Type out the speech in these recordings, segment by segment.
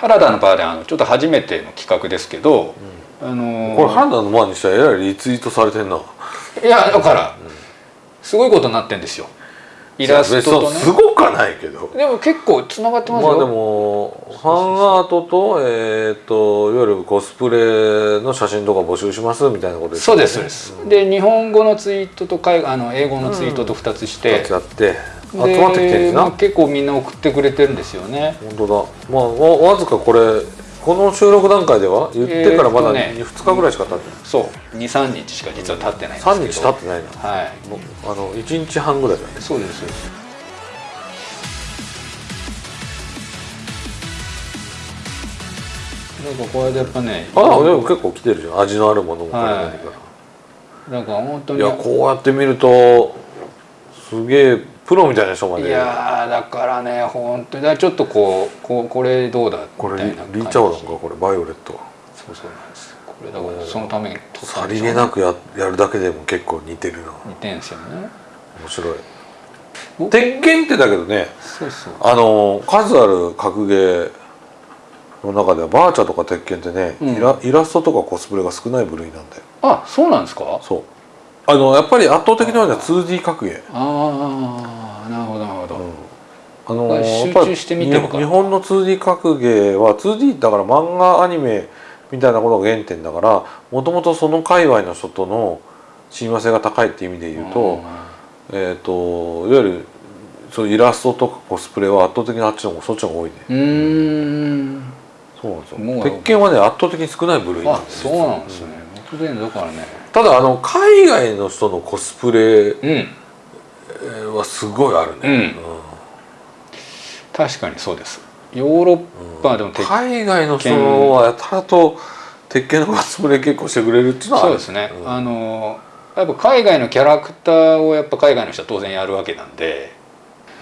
原田のバーであのちょっと初めての企画ですけど、あのーこれ原田の前にしたらえらいリツイートされてんな。いやだからすごいことになってんですよ。イラストとね。すごくはないけど。でも結構つながってますよ、まあでもファンアートとえっ、といわゆるコスプレの写真とか募集しますみたいなことそうですそうです、で日本語のツイートと海あの英語のツイートと2つして、やって集までってきてるんですな。まあ結構みんな送ってくれてるんですよね。本当だ。まあわわずかこれこの収録段階では言ってからまだえーね。2日ぐらいしか経ってない、そう。23日しか実は経ってないんですけど。3日経ってないな。はい。あの1日半ぐらいだね。そうですなんかこれでやっぱねああでも結構来てるじゃん。味のあるものもはい何か。ら、なんか本当にい、やこうやって見るとすげえプロみたいな人まで。いやーだからね本当にちょっとこうこうこれどうだこれリーチャオだんかこれバイオレット。そうそうなんです。これだからそのためにさりげなくややるだけでも結構似てるな。似てんすよね。面白い。鉄拳ってだけどねそうそう。あの数ある格ゲーの中ではバーチャとか鉄拳ってね、うん。イライラストとかコスプレが少ない部類なんだよ。あそうなんですか？そうあのやっぱり圧倒的なのは 2D 格ゲー。ああなるほどなるほど、あの集中して見てるか。らやっぱり日本の 2D 格ゲーは 2D だから漫画アニメみたいなことが原点だからもともとその界隈の人との親和性が高いっていう意味で言うと,、えー、といわゆるそうイラストとかコスプレは圧倒的にあっちの方そっちの方が多いね。うーん。そうなんですもうよ鉄拳はね圧倒的に少ない部類なあんですそうなんですね。僕ねだからねただあの海外の人のコスプレうん。はすごいあるね、確かにそうです。ヨーロッパでも鉄海外の人はやたらと鉄拳のコスプレ結構してくれるっていうのはそうですね、うん。あのやっぱ海外のキャラクターをやっぱ海外の人は当然やるわけなんで。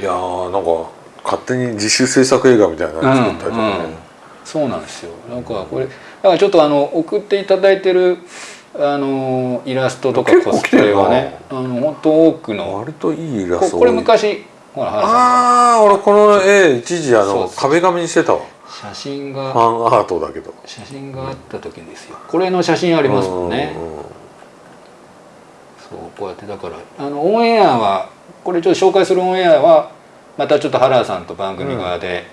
いやーなんか勝手に自主制作映画みたいなの作ったりとかね、そうなんですよ。なんかこれだからちょっとあの送っていただいてるあのイラストとかコスプレはね来あの本当多くの割といいイラストここれ昔ほらああ俺この絵一時あの壁紙にしてたわ。写真フがァンアートだけど。写真があった時ですよ。これの写真ありますもんね。うんうんそうこうやってだからあのオンエアはこれちょっと紹介するオンエアはまたちょっと原田さんと番組側で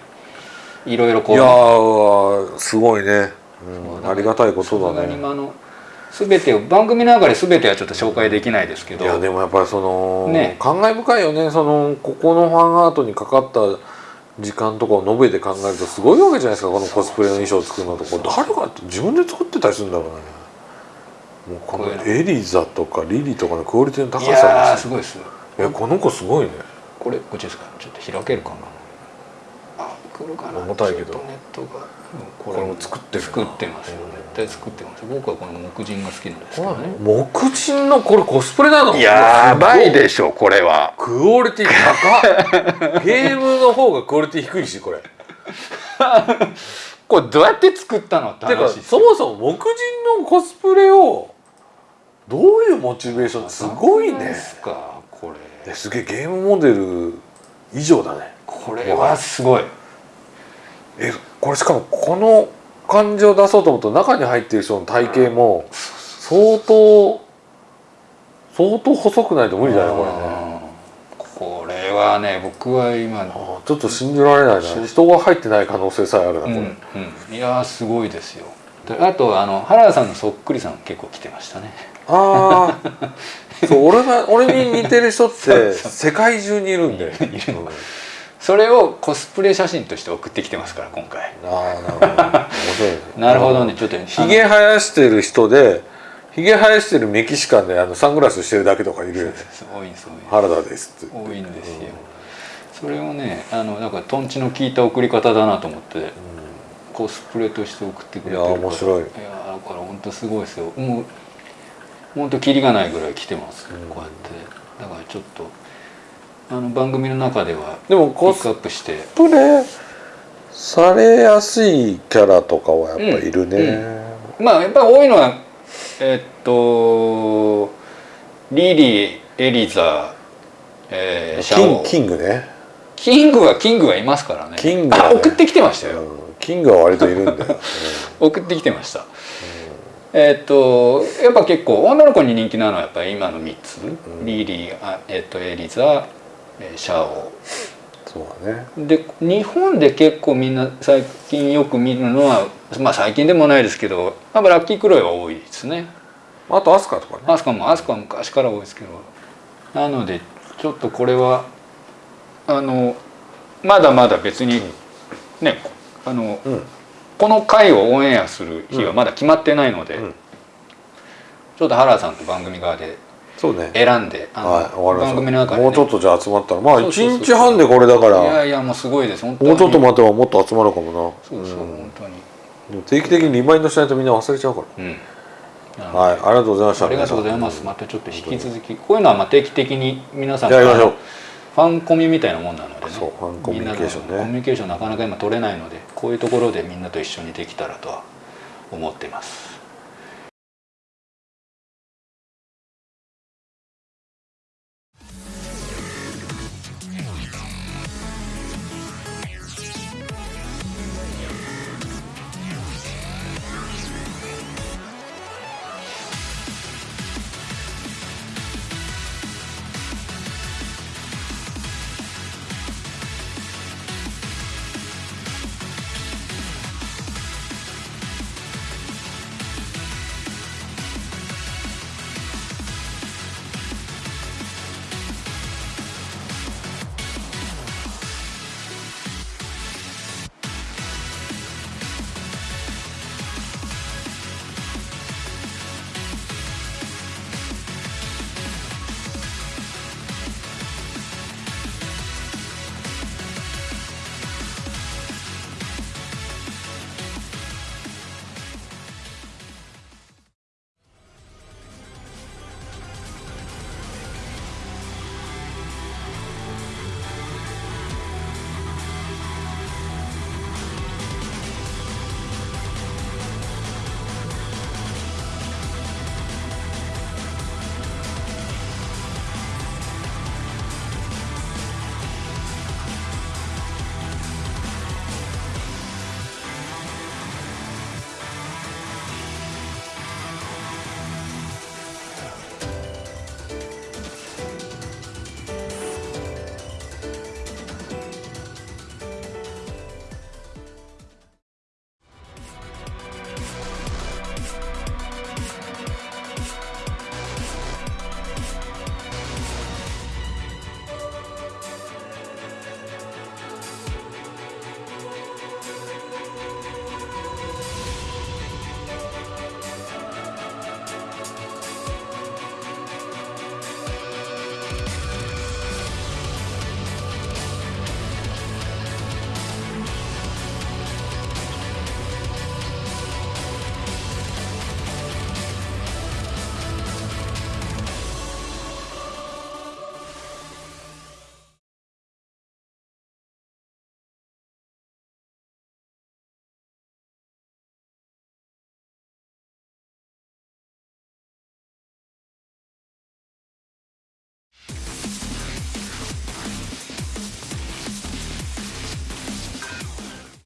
いろいろこいうやーすごいね、うん。ありがたいことだね全てを番組の中で全てはちょっと紹介できないですけど。いやでもやっぱりその、ね。感慨深いよね。そのここのファンアートにかかった時間とかを述べて考えるとすごいわけじゃないですか。このコスプレの衣装を作るのとこれ誰が自分で作ってたりするんだろうね。もうこのエリザとかリリとかのクオリティの高さいやーですすごいですいやこの子すごいね。これこっちですか？ちょっと開けるかなあ来るかな重たいけど。ネットが。うんここれも作ってるな。作ってますよ。絶対作ってます。僕はこの木人が好きなんですけどね。木人のこれコスプレなのやばいしでしょこれは。クオリティ高っ。ゲームの方がクオリティ低いしこれ。これどうやって作ったのって話そもそも木人のコスプレをどういうモチベーションすごいね。ですかこれ。ですげえゲームモデル以上だね。これはすごいえこれしかもこの感じを出そうと思うと中に入っている人の体型も相当相当細くないと無理だよこれね。うんこれはね僕は今ちょっと信じられないな。人が入ってない可能性さえあるなこれ、うんうん。いやーすごいですよ。であとあの原田さんのそっくりさん結構来てましたね。ああそう俺が俺に似てる人って 世界中にいるんで。いるそれをコスプレ写真として送ってきてますから今回。ああなるほど。ね。ちょっとひげ生やしてる人でひげ生やしてるメキシカンであのサングラスしてるだけとかいる。よね多いんです多いんです。原田ですって。多いんですよ。それをねあのなんかとんちの効いた送り方だなと思ってコスプレとして送ってくれてるから。いや面白い。いやだから本当すごいですよ。もう本当キリがないぐらい来てます、うん。こうやって。だからちょっとあの番組の中ではでもピックコスアップして。プレされやすいキャラとかはやっぱいるね、まあやっぱり多いのはえっとリリーエリザ、えー、シャオ。キンキングね。キングはキングはいますからね。キングはね。あ送ってきてましたよ、うん。キングは割といるんだよ、送ってきてました、えっとやっぱ結構女の子に人気なのはやっぱり今の3つ、ん。リリーあ、えっとエリザえーシャオ。そうだね。で日本で結構みんな最近よく見るのはまあ最近でもないですけどやっぱラッキークロイは多いですね。あとアスカとかね。アスカもアスカは昔から多いですけど。なのでちょっとこれはあのまだまだ別にねあのうん。この回をオンエアする日はまだ決まってないので、うん。ちょっと原さんと番組側でそうね。選んではい終わりま番組しの中で、ね、もうちょっとじゃあ集まったら。まあそうそうそう1日半でこれだかいらやいやもうすごいです。本当に。もうちょっと待てばもっと集まるかもな。そうそう、ん。本当に。定期的にリマインドしないとみんな忘れちゃうかうん。らはいありがとうございました。ありがとうございます。またちょっと引き続き、こういうのはまあ定期的に皆さんやりましょうファンコミみたいなもんなのでね。そうファンコミュニケーションね。コミュニケーションなかなか今取れないので、こういうところでみんなと一緒にできたらとは思ってます。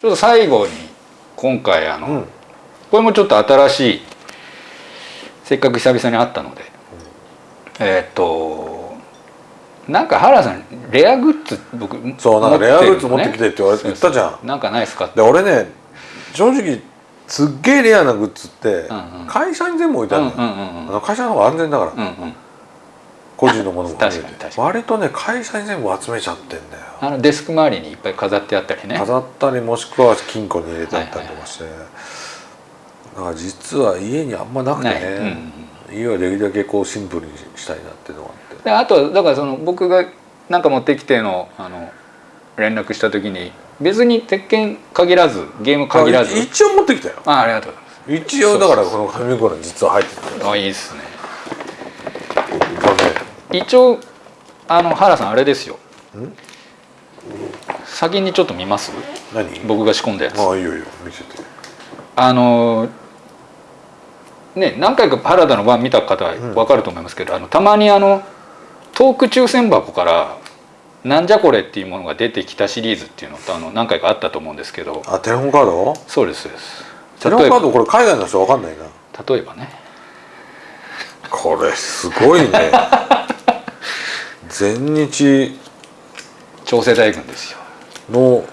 ちょっと最後に今回あの、うん。これもちょっと新しいせっかく久々に会ったので、えーっとなんか原さんレアグッズ僕そうなんかレアグッズ持ってきてって言われてたじゃん。なんかないですかって。で俺ね正直すっげえレアなグッズってうんうん。会社に全部置いてあるの会社の方が安全だから、うんうん個人のものも含め確かに確かに。割とね会社に全部集めちゃってんだよ。あのデスク周りにいっぱい飾ってあったりね。飾ったりもしくは金庫に入れてあったりとかして、だから実は家にあんまなくてない、うん家はできるだけこうシンプルにしたいなっていうのがあって。であとだからその僕がなんか持ってきてのあの連絡した時に別に鉄拳限らずゲーム限らず。あ一応持ってきたよ。あありがとうござい一応だからこの紙袋に実は入ってる。ますあいいですね一応あの原さんあれですよ。ん？先にちょっと見ます？何？僕が仕込んだやつ。ああいいよいいよ。見せて。あのね何回か原田の番見た方は分かると思いますけど、あのたまにあのトーク抽選箱からなんじゃこれっていうものが出てきたシリーズっていうのとあの何回かあったと思うんですけど。あテレホンカード？そうですそうです。テレホンカードこれ海外の人わかんないな。例えばね。これすごいね 全日超世代軍ですよ。の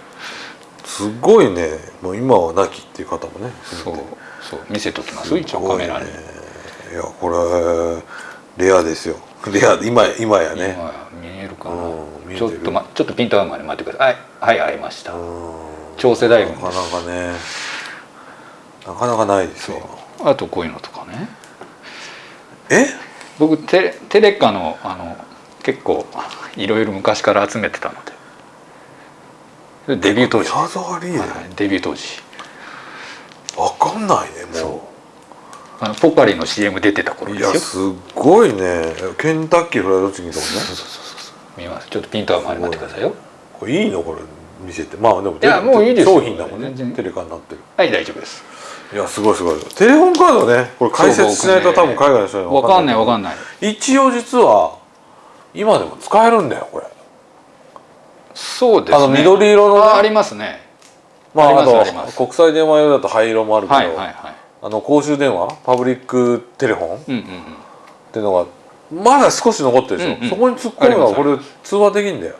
すごいね。もう今は亡きっていう方もね。そうそう見せときます一応カメラに、いねいやこれレアですよ。レア今今やね。今見えるかな。うんちょっと、ま、ちょっとピント合うまで待ってください。はいはい会いました。うん。超世代軍なかなかねなかなかないですよ。あとこういうのとかね。え？僕テレテレカのあの結構いろいろ昔から集めてたので。デビュー当時、はいデビュー当時。わかんないねもそう。あのポカリの CM 出てた頃ういですよ。やすっごいね。ケンタッキーフライドチキンとかね。見ます。ちょっとピント合うまで待ってくださいよ。これいいのこれ見せて。まあでもいやもういいですよ。商品だもんね。全然。テレカになってる。はい大丈夫です。いやすごいすごい。テレホンカードね。これ解説しないと多分海外の人にわかんない。わかんいない。一応実は今でも使えるんだよこれ。そうですね。あの緑色のね。あありますね。まああと国際電話用だと灰色もあるけど、はいはいはい。あの公衆電話パブリックテレフォンっうんうんうん。ていうのがまだ少し残ってるでしょ、うんうん。そこに突っ込めばありますこれ通話できんだよ。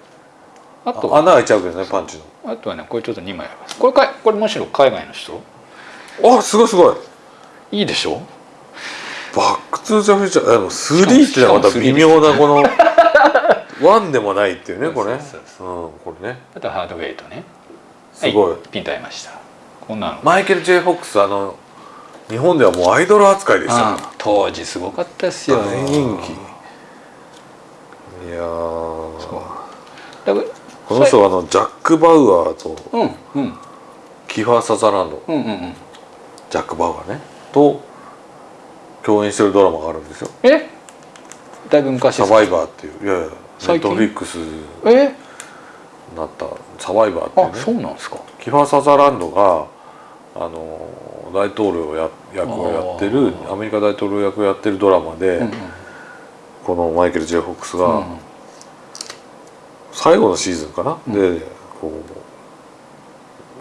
あとは？穴開いちゃうけどねパンチあとはねこれちょっと2枚あります。これかこれむしろ海外の人？のあすごいすごい。いいでしょ？バックトゥーザフューチャーでも3っていうのはまた微妙なこの1でもないっていうねこれね。そうんこれね。あとはハードウェイトね。すごい、はピンと合いました。こんなの。マイケル・ J・ フォックスあの日本ではもうアイドル扱いでした。ねあ当時すごかったですよ。大人気。いやこの人はあのジャック・バウアーとうんうん。キファー・サザーランド。うんうんうん。ジャック・バウアーね。と共演してるドラマがあるんですよ。え？だいぶ昔サバイバーっていう。いやいやネッ最近？トフリックスにえなったサバイバーっていうあねそうなんですか。キファー・サザーランドがあの大統領や役をやってるアメリカ大統領役をやってるドラマで、うんうん。このマイケル・ジェフォックスがうん最後のシーズンかな、うん。でこう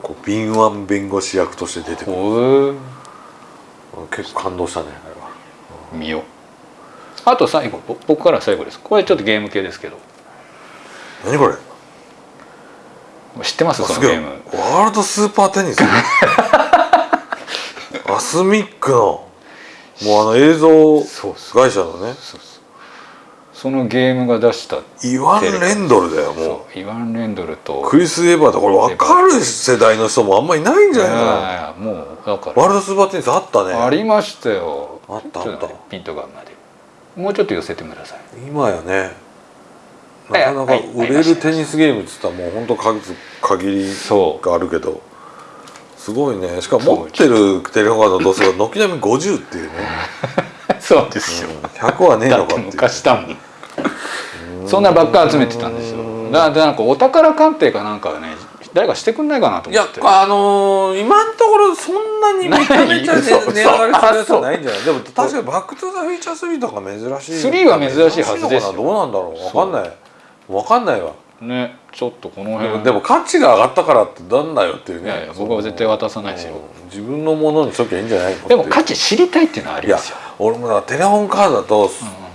こう敏腕弁護士役として出てくる。結構感動したねあれは。見ようあと最後ぼ僕から最後です。これちょっとゲーム系ですけど。何これ？知ってます？そのゲーム。ワールドスーパーテニス？アスミックの。もうあの映像会社のね。そのゲームが出したイワン・レンドルだよもそうイワン・レンドルと。うクリス・エヴァーだこれ分かる世代の人もあんまりいないんじゃないかなもうだからワールドスーパーテニスあったね。ありましたよ。あったあった。ピントが合うまでもうちょっと寄せてください。今やね。はいなかなかはい売れるテニスゲームっつったらもう本当数限りそがあるけどすごいね。しかも持ってるテレホンカードの度数が軒並み50っていうね、う そうですよ、うん。100はねえのかって昔だもん。そんなばっか集めてたんですよ。だからなんかお宝鑑定かなんかね誰かしてくんないかなといや思って。あのー今のところそんなにめちゃめちゃ、値上がりするやつはないんじゃない。でも確かに「バック・トゥ・ザ・フューチャー3」とか珍しい3は珍しいはずですよ。どうなんだろう。分かんない。分かんないわ。ねちょっとこの辺。でも価値が上がったからってなんだよっていうね。いやいや僕は絶対渡さないですようん自分のものにしときゃいいんじゃないでも価値知りたいっていうのはありいやますよ。俺もだテレホンカードだと、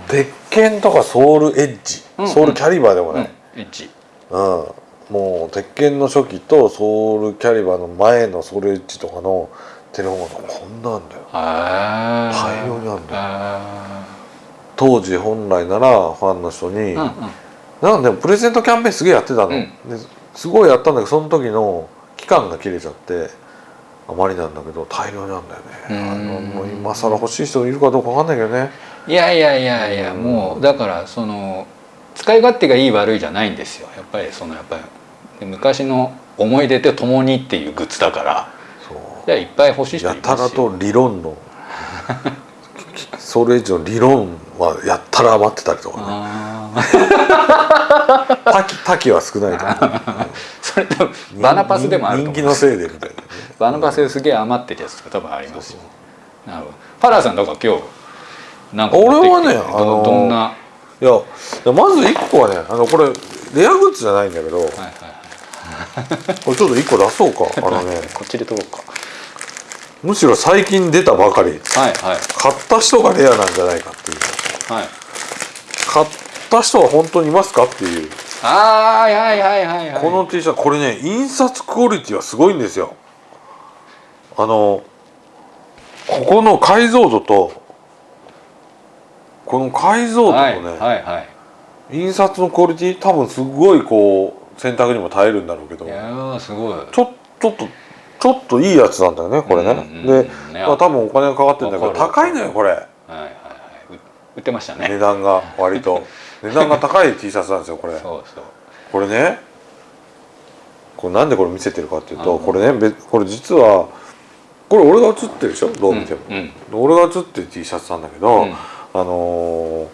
鉄拳とかソウルエッジ、うんソウルキャリバーでもうんない、エッジ。うんもう鉄拳の初期とソウルキャリバーの前のソウルエッジとかのテレホンカードこんなんだよ。あ大量にあるんだよ。あ当時本来ならファンの人に、ーうんうん。なんでもプレゼントキャンペーンすげえやってたの、うん。ですごいやったんだけどその時の期間が切れちゃってあまりなんだけど大量にあるんだよね。あうん。のもう今更欲しい人いるかどうかわかんないけどね。いやいやいやいやもうだからその使い勝手がいい悪いじゃないんですよ。やっぱりそのやっぱり昔の思い出とともにっていうグッズだからじゃあいっぱい欲しい人いやたらと理論のソウルエッジの理論はやったら余ってたりとかね。多岐は少ないと思う。それ多分バナパスでもあると思う。人気のせいでみたいなね。バナパスですげえ余ってるやつとか多分ありますよなるほど。パラーさんだから今日なんか俺はねどあのどんな？いやまず一個はねあのこれレアグッズじゃないんだけど、はいはいはい これちょっと1個出そうかあのね。こっちで撮ろうか。むしろ最近出たばかり。はいはい。買った人がレアなんじゃないかっていう。はい。買った人は本当にいますかっていう。あーはいはいはいはい。この T シャツこれね印刷クオリティはすごいんですよ。あのここの解像度とこの解像度とはいね、はいはい。印刷のクオリティ多分すごいこう選択にも耐えるんだろうけど。いやーすごい。ちょちょっとちょっといいやつなんだよねこれね、うんうんうん。で、ねまあ、多分お金がかかってるんだけど高いのよこれ。はいはいはい。売売ってましたね。値段が割と。値段が高い T シャツなんですよこれ。そうそう。これねこれなんでこれ見せてるかっていうとうん。これねべこれ実はこれ俺が写ってるでしょ？どう見ても、うんうん。俺が写ってる T シャツなんだけど、うん。あのー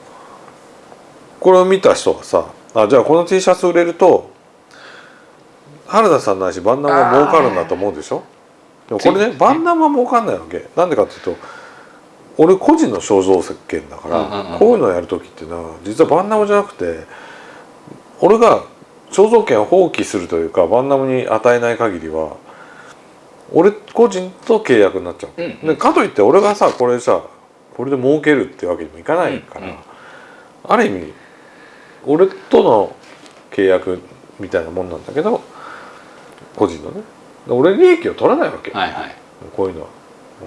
これを見た人がさあじゃあこの T シャツ売れると原田さんないしバンナムは儲かるんだと思うでしょ？でもこれねついバンナムは儲かんないわけ。なんでかっていうと俺個人の肖像権だから、こういうのをやる時っていうのは実はバンナムじゃなくて俺が肖像権を放棄するというかバンナムに与えない限りは俺個人と契約になっちゃう、うんうん。でかといって俺がさこれさこれで儲けるってわけにもいかないから、うんうん。ある意味俺との契約みたいなもんなんだけど個人のね。で俺利益を取らないわけ、はいはい。こういうのは。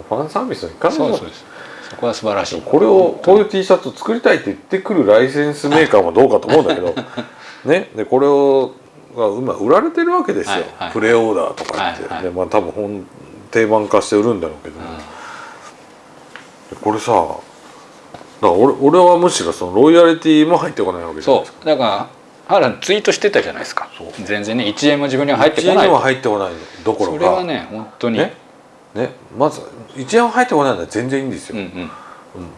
ファンサービスの一環のそうそうです。そこは素晴らしい。これをこういう T シャツを作りたいって言ってくるライセンスメーカーもどうかと思うんだけど。ね。でこれをが今売られてるわけですよ、はいはい。プレオーダーとか言って、はいはいでまあ多分本定番化して売るんだろうけど、これさだから俺俺はむしろそのロイヤリティも入ってこないわけじゃないそですか。う。だから原ツイートしてたじゃないですか全然ね1円も自分には入ってこ1円にはない入ってこないどころか。それはね本当に。ね？ね？まず1円は入ってこないのは全然いいんですよ、うんうん。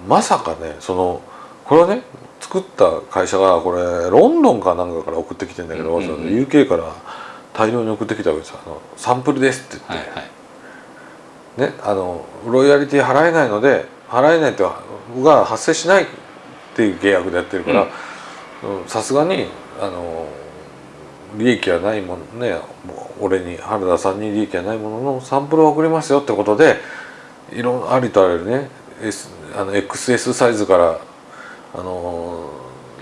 まさかねそのこれをね作った会社がこれロンドンかなんかから送ってきてんだけど、うんうんうん。UK から大量に送ってきたわけですよ。あのサンプルですって言って、はいはい。ね？あのロイヤリティ払えないので払えないとが発生しないっていう契約でやってるからうんさすがにあの利益はないものねもう俺に原田さんに利益はないもののサンプルを送りますよってことでいろんありとあらゆるね、S、あの XS サイズからあの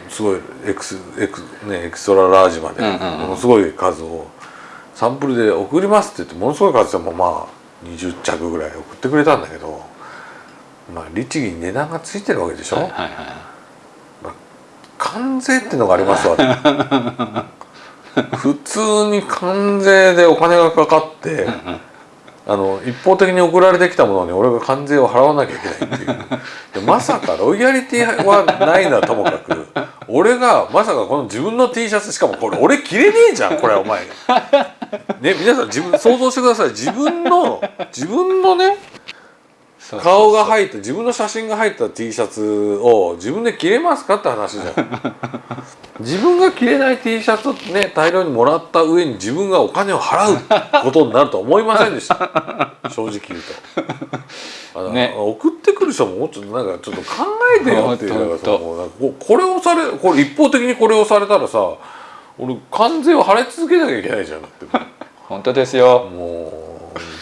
すごい X, X、ね、エクストララージまでものすごい数をサンプルで送りますって言ってものすごい数でもまあ20着ぐらい送ってくれたんだけどまあ律儀に値段がついてるわけでしょ、はいはいはい。関税ってのがありますわ 普通に関税でお金がかかってあの一方的に送られてきたものに俺が関税を払わなきゃいけないっていう。でまさかロイヤリティはないのはともかく。俺がまさかこの自分の T シャツしかもこれ俺着れねえじゃんこれお前。ね皆さん自分想像してください。自分の自分のね顔が入った自分の写真が入った T シャツを自分で着れますかって話じゃん。自分が着れない T シャツをね大量にもらった上に自分がお金を払うことになるとは思いませんでした。正直言うと。あの、ね。送ってくる人ももうちょっとなんかちょっと考えてよっていうかここれをされこれ一方的にこれをされたらさ俺関税を払い続けなきゃいけないじゃんだって。本当ですよ。もう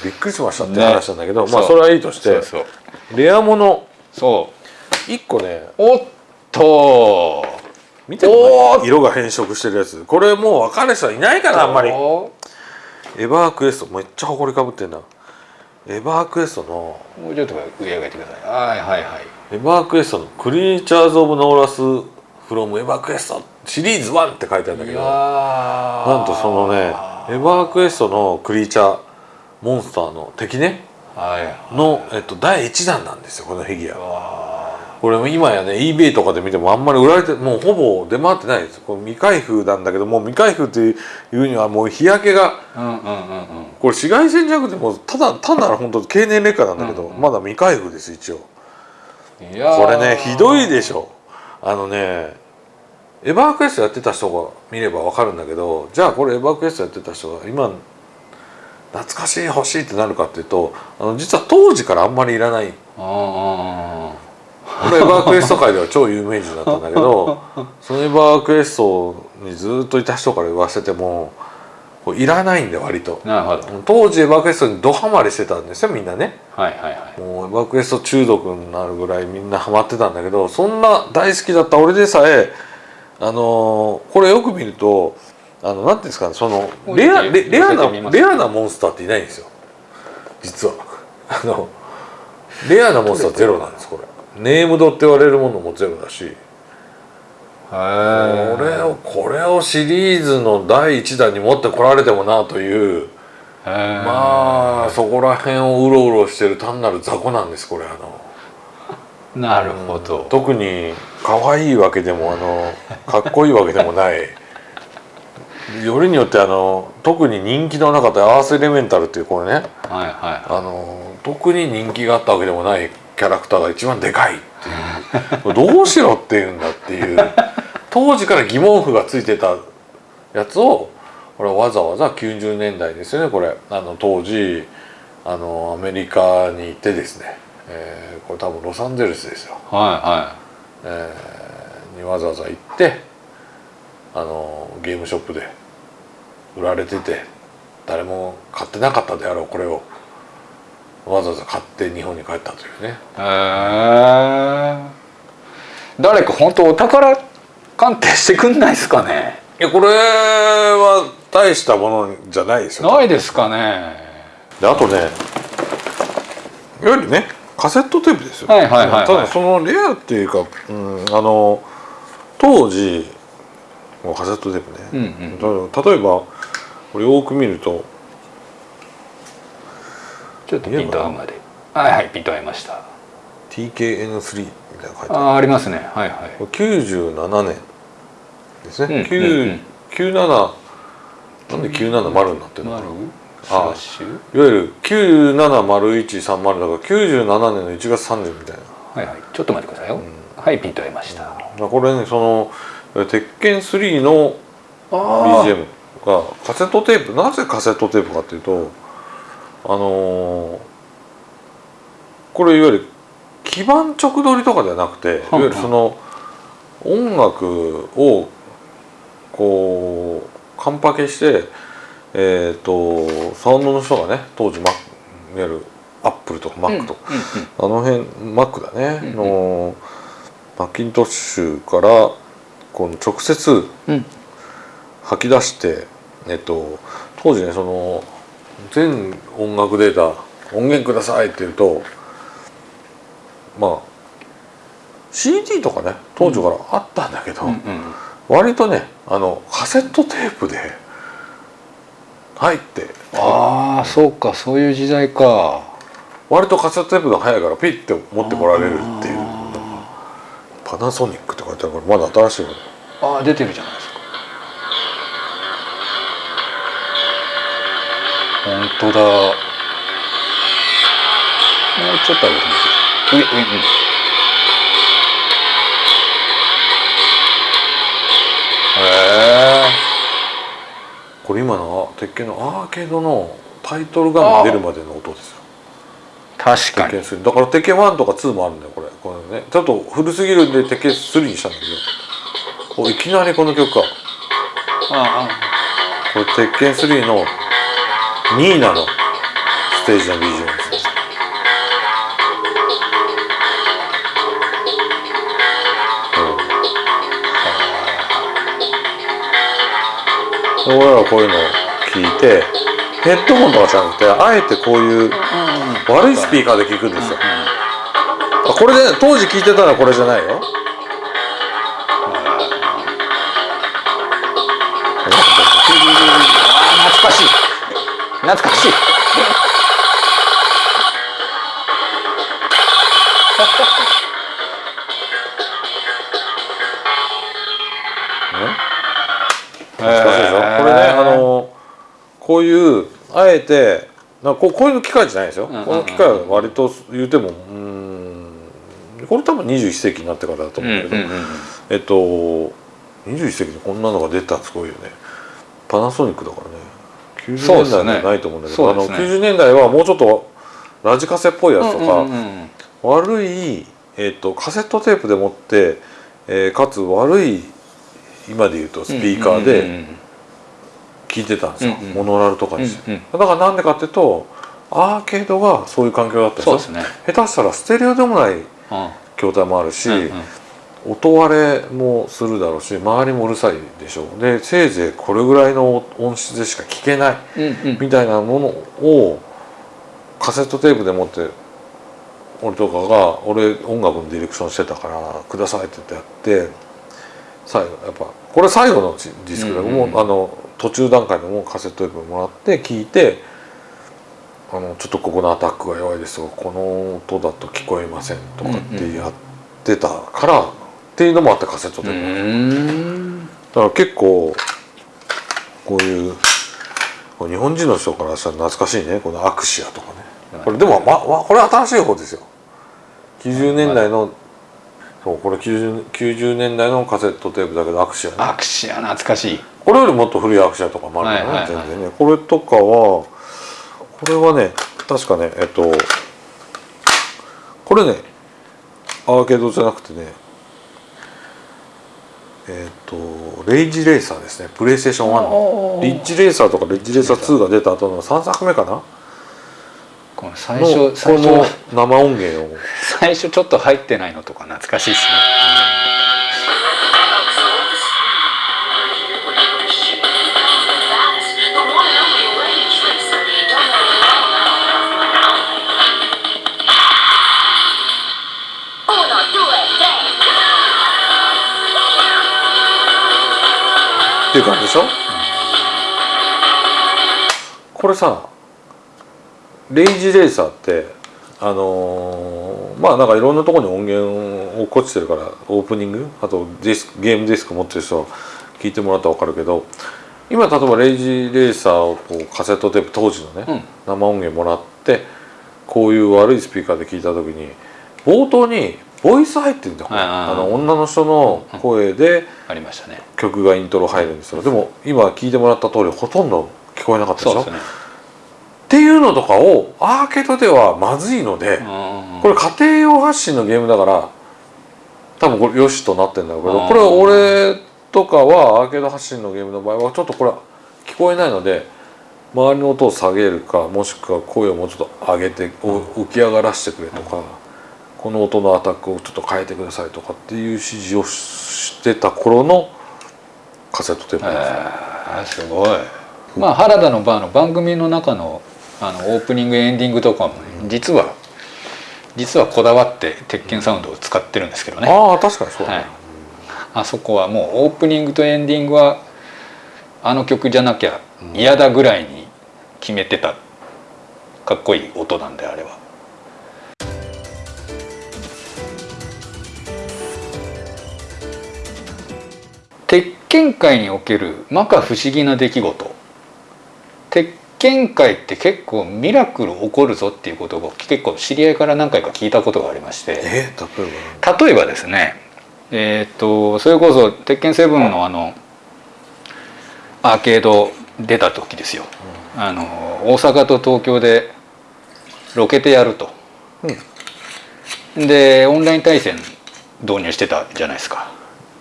びっくりしましたってね。話なんだけど、まあそれはいいとしてレアものそ1個ね。うおっと。見ても色が変色してるやつ。これもう分かる人はいないかなあんまり。もEverQuest めっちゃ埃かぶってんな。 EverQuest のうちょっと上上げてください。はいはいはい。 EverQuest の「Creatures of Norrath from EverQuest」シリーズ1って書いてあるんだけどななんとそのね EverQuest のクリーチャーモンスターの敵ね。はいの、えっと、第1弾なんですよこのフィギュア。わこれも今やね eBay とかで見てもあんまり売られてもうほぼ出回ってないです。これ未開封なんだけどもう未開封っていうにはもう日焼けがーうんうんうん。これ紫外線じゃなくてもうただ単なる本当経年劣化なんだけど、うんうん。まだ未開封です一応。これねひどいでしょ。あのねエバークエストやってた人が見れば分かるんだけどじゃあこれエバークエストやってた人が今懐かしい欲しいってなるかっていうとあの実は当時からあんまりいらない。あこれエバークエスト界では超有名人だったんだけどそのエバークエストにずっといた人から言わせてもいらないんで割と。当時エバークエストにドハマりしてたんですよみんなね。はいはいはい。もうエバークエスト中毒になるぐらいみんなハマってたんだけどそんな大好きだった俺でさえあのーこれよく見るとあのなんていうんですかねそのレアレレアなレアなモンスターっていないんですよ実は。あの レアなモンスターゼロなんですこれ。ネームドって言われるものもゼロだし。これをこれをシリーズの第1弾に持ってこられてもなという。まあそこら辺をうろうろしてる単なる雑魚なんですこれあの。なるほど、特に可愛いわけでもあのかっこいいわけでもないよりによってあの特に人気のなかったアースエレメンタルっていうこれねはいはあの特に人気があったわけでもないキャラクターが一番でかいっていう。どうしろっていうんだっていう。当時から疑問符がついてたやつをこれわざわざ90年代ですよねこれ。あの当時あのアメリカに行ってですね、えーこれ多分ロサンゼルスですよ。いはえーにわざわざ行ってあのゲームショップで売られてて誰も買ってなかったであろうこれをわざわざ買って日本に帰ったというね。へえ誰か本当お宝鑑定してくんないですかね？いやこれは大したものじゃないですよ。ないですかね？であとねいわゆるねカセットテープですよ、はいはいはいはい。ただそのレアっていうか、うん、あの当時もうカセットテープね、うんうんた例えばこれよく見ると。ちょっとピント合うまで。はいはいピント合いました。TKN3 みたいなの書いてある。ああありますね。はいはい。これ97年ですね、うん9うん。うん97なんで970になってるの？か丸なスラッシュ？いわゆる970130だから97年の1月30みたいな。はいはい。ちょっと待ってくださいよ、はいピント合いました、だからこれねその鉄拳3のあ BGM がカセットテープなぜカセットテープかっていうとあのーこれいわゆる基盤直撮りとかではなくていわゆるその音楽をこうカンパケしてえっ、とサウンドの人がね当時マいわゆるアップルとかマックとか、あの辺マックだね、うんのマッキントッシュからこの直接うんうん。吐き出して、えっと、当時ねその全音楽データ音源くださいって言うとまあ CD とかね当時からあったんだけど、うんうん。割とねあのカセットテープで入ってああそうかそういう時代か。割とカセットテープが早いからピッて持ってこられるっていうパナソニックって書いてあるからまだ新しいの。ああ出てるじゃないですか本当だ。もうちょっと上げてみて上上うん。へえこれ今の鉄拳のアーケードのタイトル画面出るまでの音ですよ。確かに。鉄拳3だから鉄拳1とか2もあるんだよこれこれね。ちょっと古すぎるんで鉄拳3にしたんだけど。おいきなりこの曲か。あこれ鉄拳3のニーナのステージの BGM ですねうん。俺らはこういうのを聞いてヘッドホンとかじゃなくてあえてこういう悪いスピーカーで聞くんですよ、あこれで当時聞いてたのはこれじゃないよ。懐かしい懐かしい。懐かしいでしょこれねあのこういうあえてなこうこういう機械じゃないですよ、この機械は割と言うてもうーんこれ多分21世紀になってからだと思うけど、えっと21世紀にこんなのが出たらすごいよね。パナソニックだからね90そうですね。年代じゃないと思うんだけど、あのそうですね。90年代はもうちょっとラジカセっぽいやつとか、うんうんうん悪い、えー、とカセットテープでもって、えーかつ悪い今で言うとスピーカーうんうんで聞いてたんですよ、うんうん。モノラルとかうんうんにして、だからなんでかっていうとアーケードがそういう環境だったでしょそうですね。下手したらステレオでもないうん。筐体もあるし、うんうん音割れもするだろうし周りもうるさいでしょでせいぜいこれぐらいの音質でしか聞けないみたいなものをカセットテープで持って俺とかが俺音楽のディレクションしてたから「ください」って言ってやって最後やっぱこれ最後のディスクだけども、うんうん。うんあの途中段階でもカセットテープもらって聞いてあの「ちょっとここのアタックが弱いですがこの音だと聞こえません」とかってやってたから、っていうのもあってカセットテうープ、んだから結構こういう日本人の人からしたら懐かしいね。このアクシアとかね。これでも、まま、これ新しい方ですよ。90年代の、そうこれ 90, 90年代のカセットテープだけどアクシアね。アクシア懐かしい。これよりもっと古いアクシアとかもあるよね、はいはいはい。全然ね。これとかはこれはね確かねえっとこれねアーケードじゃなくてねえっとレイジレーサーですね。プレイステーション1の。リッジレーサーとかレッジレーサー2が出た後の3作目かな？この最の初。最この初生音源を。最初ちょっと入ってないのとか懐かしいですねっていう感じでしょ、これさレイジレーサーってあのーまあなんかいろんなところに音源を落っこちてるからオープニング？あとディスクゲームディスク持ってる人は聞いてもらったら分かるけど今例えばレイジレーサーをこうカセットテープ当時のね、うん。生音源もらってこういう悪いスピーカーで聞いた時に冒頭にボイス入ってるんだあの女の人の声でありましたね。曲がイントロ入るんですよ。でも今聞いてもらった通りほとんど聞こえなかったでしょ？そうっていうのとかをアーケードではまずいので、うんこれ家庭用発信のゲームだから多分これよしとなってんだけどうん。これ俺とかはアーケード発信のゲームの場合はちょっとこれ聞こえないので周りの音を下げるかもしくは声をもうちょっと上げてお浮き上がらせてくれとか、この音のアタックをちょっと変えてくださいとかっていう指示をしてた頃のカセットテープですよ。えーすごいまあ原田のバーの番組の中のあのオープニングエンディングとかもね実は実はこだわって鉄拳サウンドを使ってるんですけどねああ確かにそうだね、はいあそこはもうオープニングとエンディングはあの曲じゃなきゃ嫌だぐらいに決めてたかっこいい音なんであれは。鉄拳界における摩訶不思議な出来事。鉄拳界って結構ミラクル起こるぞっていうことを結構知り合いから何回か聞いたことがありまして。え例えば？ですねえーっとそれこそ「鉄拳7」のあのアーケード出た時ですよ、あの大阪と東京でロケてやると、でオンライン対戦導入してたじゃないですか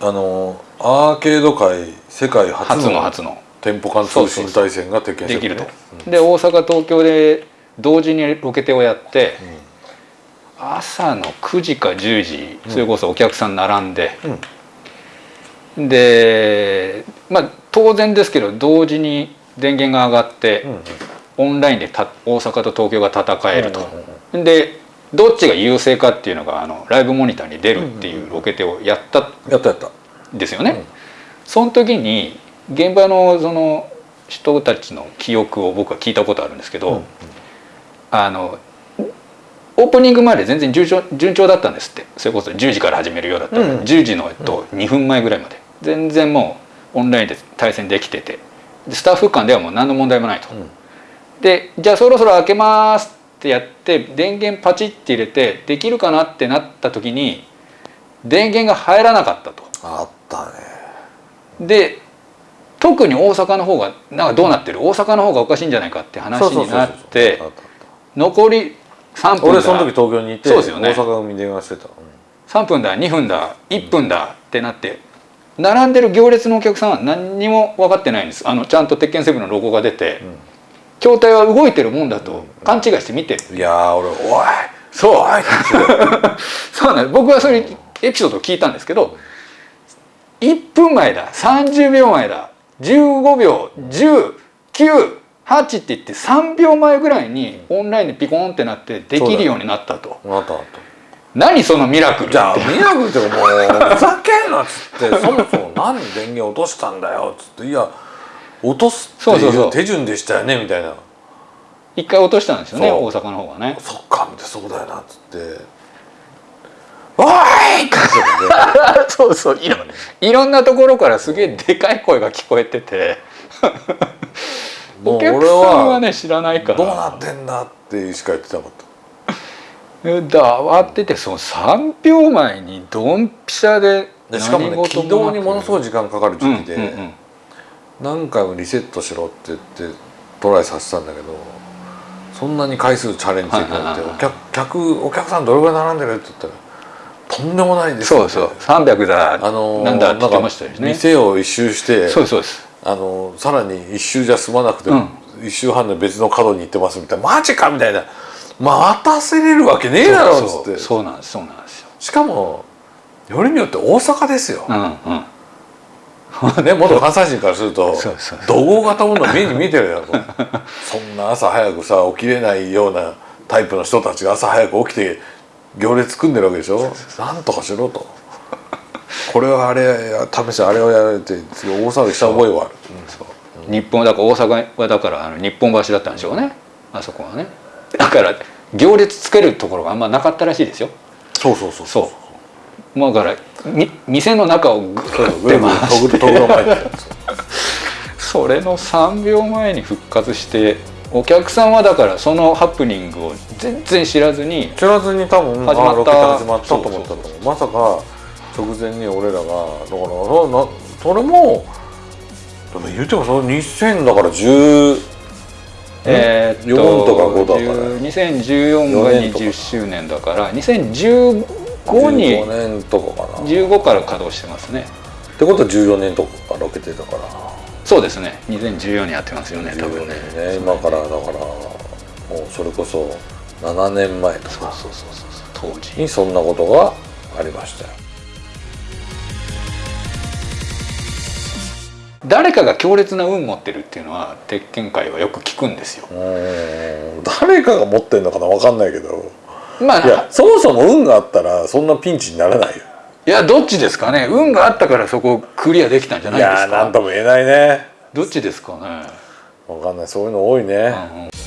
あのアーケード界世界初初のの初の。店舗間通信対戦が鉄拳できると。ね、で大阪東京で同時にロケテをやって、朝の9時か10時それこそお客さん並んで、でまあ当然ですけど同時に電源が上がって、うんうん。オンラインでた大阪と東京が戦えると、でどっちが優勢かっていうのがあのライブモニターに出るっていうロケテをやったやったやった。んですよね。うん。その時に現場のその人たちの記憶を僕は聞いたことあるんですけど、うんあのオープニングまで全然順調順調だったんですって。それこそ10時から始めるようだったら、うん10時の、えっと、2分前ぐらいまで。全然もうオンラインで対戦できてて。でスタッフ間ではもう何の問題もないと。うん。でじゃあそろそろ開けますってやって電源パチッて入れてできるかなってなった時に電源が入らなかったと。あったね。で特に大阪の方がなんかどうなってる？大阪の方がおかしいんじゃないかって話になって残り3分俺その時東京にいてそうですよね。大阪組に電話してた、3分だ2分だ1分だってなって並んでる行列のお客さんは何にも分かってないんです。あのちゃんと鉄拳セブンのロゴが出て、筐体は動いてるもんだと勘違いして見てる、いやー俺「おいそう。おい!」そうなん僕はそれエピソードを聞いたんですけど1分前だ30秒前だ15秒109って言って3秒前ぐらいにオンラインでピコンってなってできるようになったと。あったあった。何そのミラクルじゃあミラクルってもうふざけんなっつってそもそも何で電源落としたんだよっつって。いや落とすっていう手順でしたよねみたいな。一回落としたんですよね大阪の方がね。そっかみたそうだよなっつって「おい!」って そうそういろいろんなところからすげえでかい声が聞こえてて。お客俺さんははね知らないから。どうなってんだってしか言ってなかった。だ慌ててその3秒前にドンピシャででしかもね起動にものすごい時間かかる時期で、うんうんうん何回もリセットしろって言ってトライさせたんだけどそんなに回数チャレンジできなくてお客客お客さんどれぐらい並んでるって言ったらとんでもないですそうそう。300だ、あのーなんだって言ってましたよね。店を一周してそうですそうです。あのーさらに一周じゃ済まなくて、うん。一周半で別の角に行ってますみたいなマジかみたいな。待たせれるわけねえだろっつって。そうそうなんですそうなんですよ。しかもよりによって大阪ですよ、うんうん ね、元関西人からすると怒号型もの目に見えてるやろ。そんな朝早くさ起きれないようなタイプの人たちが朝早く起きて行列組んでるわけでしょ。なんとかしろと。これはあれや試してあれをやられて大騒ぎした覚えはある。日本だから大阪はだからあの日本橋だったんでしょうね。あそこはね。だから行列つけるところがあんまなかったらしいですよ。そうそうそう。そうまあからみ店の中をぐそうーって回とぐぐてそれの3秒前に復活してお客さんはだからそのハプニングを全然知らずに知らずに多分始まった始まったと思ったと思うまさか直前に俺らがだからななそれもでも言うてもその2000だから10えーっと4とか5だから2014が20周年だから2015に15年とかかな。っ15から稼働してますね。てことは14年とかロケてたから。そうですね。2014年やってますよね多14分ね年ね。今からだからもうそれこそ7年前とか。そうそうそうそう当時。にそんなことがありましたよ。誰かが強烈な運持ってるっていうのは鉄拳界はよく聞くんですよ。誰かが持ってんのかな分かんないけどまあいやそもそも運があったらそんなピンチにならないよ。いやどっちですかね。運があったからそこをクリアできたんじゃないですいやーなんかとも言えないね。どっちですかね、分かんない。そういうの多いね、うんうん